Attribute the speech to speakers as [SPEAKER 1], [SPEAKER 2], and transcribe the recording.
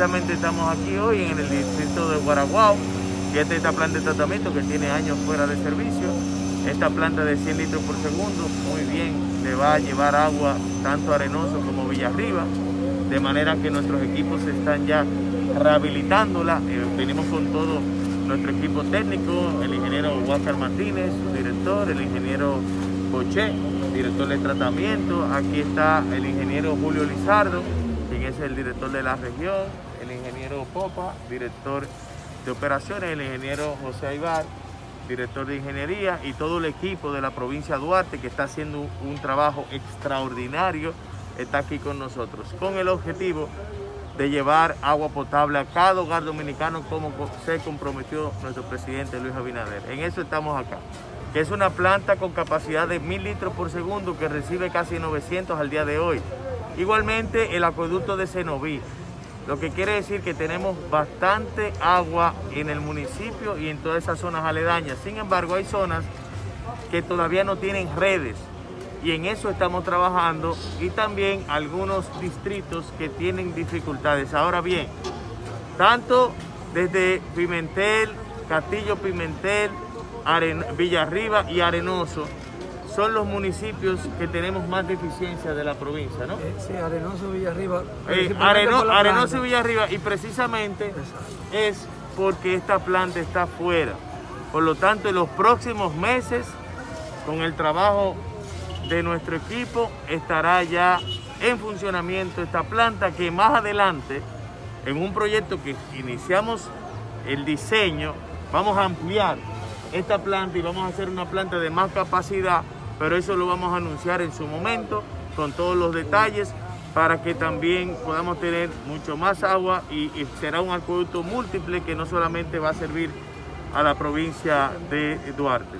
[SPEAKER 1] precisamente estamos aquí hoy en el distrito de Guaraguao, es esta planta de tratamiento que tiene años fuera de servicio. Esta planta de 100 litros por segundo, muy bien, le va a llevar agua tanto a Arenoso como Villarriba, de manera que nuestros equipos están ya rehabilitándola. Eh, venimos con todo nuestro equipo técnico, el ingeniero Huáscar Martínez, su director, el ingeniero Coche, director de tratamiento. Aquí está el ingeniero Julio Lizardo, quien es el director de la región, el ingeniero Popa, director de operaciones, el ingeniero José Aybar, director de ingeniería y todo el equipo de la provincia de Duarte que está haciendo un trabajo extraordinario, está aquí con nosotros, con el objetivo de llevar agua potable a cada hogar dominicano como se comprometió nuestro presidente Luis Abinader. En eso estamos acá, que es una planta con capacidad de mil litros por segundo que recibe casi 900 al día de hoy. Igualmente el acueducto de Cenoví, lo que quiere decir que tenemos bastante agua en el municipio y en todas esas zonas aledañas. Sin embargo, hay zonas que todavía no tienen redes y en eso estamos trabajando y también algunos distritos que tienen dificultades. Ahora bien, tanto desde Pimentel, Castillo Pimentel, Villarriba y Arenoso, son los municipios que tenemos más deficiencia de la provincia, ¿no?
[SPEAKER 2] Eh, sí, Arenoso, Villarriba.
[SPEAKER 1] Eh, Arenoso y Villarriba, y precisamente es porque esta planta está fuera. Por lo tanto, en los próximos meses, con el trabajo de nuestro equipo, estará ya en funcionamiento esta planta que más adelante, en un proyecto que iniciamos el diseño, vamos a ampliar esta planta y vamos a hacer una planta de más capacidad pero eso lo vamos a anunciar en su momento con todos los detalles para que también podamos tener mucho más agua y, será un acueducto múltiple que no solamente va a servir a la provincia de Duarte.